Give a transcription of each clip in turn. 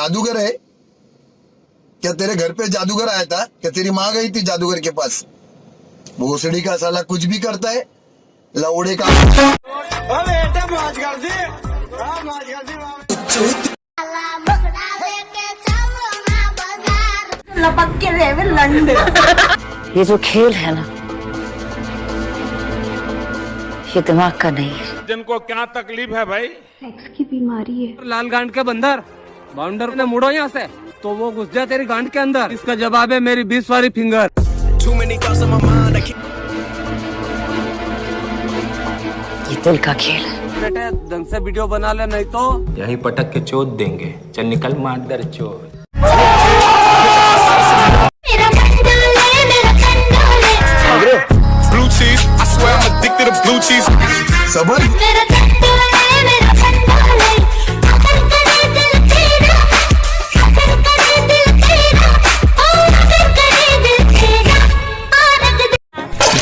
जादूगर है? क्या तेरे घर पे जादूगर आया था? क्या तेरी माँ गई थी जादूगर के पास? भोसड़ी का साला कुछ भी करता है लौड़े का लपक के रेवे लंड। ये जो खेल है ना ये दिमाग का नहीं है। जिनको क्या तकलीफ़ है भाई? सेक्स की बीमारी है। लाल गांड के बंदर। बाउंडर ने मुड़ो यहाँ से। तो वो घुस जा तेरी गांड के अंदर। इसका जवाब है मेरी बीस वाली फिंगर। ये दिल का खेल बेटे ढंग से वीडियो बना ले नहीं तो यही पटक के चोट देंगे। चल निकल चोट मेरा कंडोले मेरा कंडोले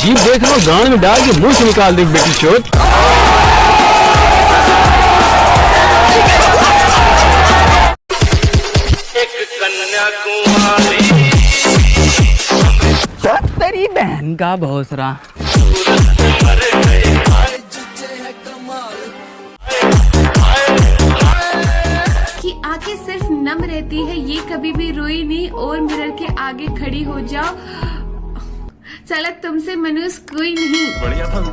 जीप देख लो गांड में डाल के मुँह से निकाल दे बेटी चोट तेरी बहन का भोसरा। कि आँखें सिर्फ़ नम रहती है ये कभी भी रोई नहीं और मिरर के आगे खड़ी हो जाओ। चला तुमसे मनुष्य कोई नहीं।